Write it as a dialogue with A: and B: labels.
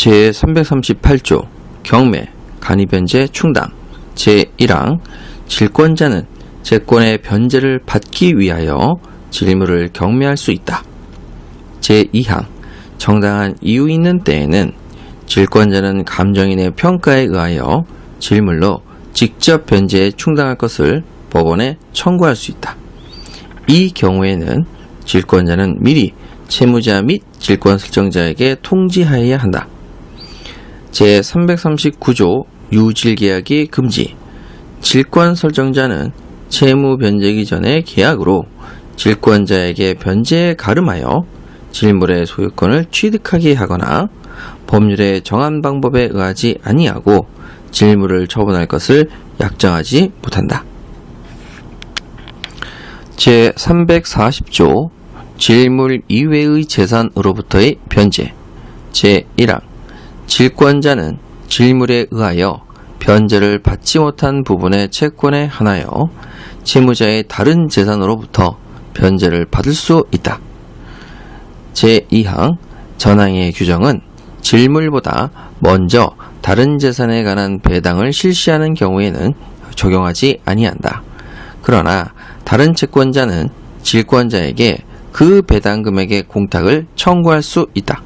A: 제338조 경매 간이변제 충당 제1항 질권자는 채권의 변제를 받기 위하여 질물을 경매할 수 있다. 제2항 정당한 이유 있는 때에는 질권자는 감정인의 평가에 의하여 질물로 직접 변제에 충당할 것을 법원에 청구할 수 있다. 이 경우에는 질권자는 미리 채무자 및 질권 설정자에게 통지하여야 한다. 제339조 유질계약이 금지. 질권 설정자는 채무 변제기 전에 계약으로 질권자에게 변제에 가름하여 질물의 소유권을 취득하게 하거나 법률에 정한 방법에 의하지 아니하고 질물을 처분할 것을 약정하지 못한다. 제340조 질물 이외의 재산으로부터의 변제. 제1항 질권자는 질물에 의하여 변제를 받지 못한 부분의 채권에 한하여 채무자의 다른 재산으로부터 변제를 받을 수 있다. 제2항 전항의 규정은 질물보다 먼저 다른 재산에 관한 배당을 실시하는 경우에는 적용하지 아니한다. 그러나 다른 채권자는 질권자에게 그 배당 금액의 공탁을 청구할 수 있다.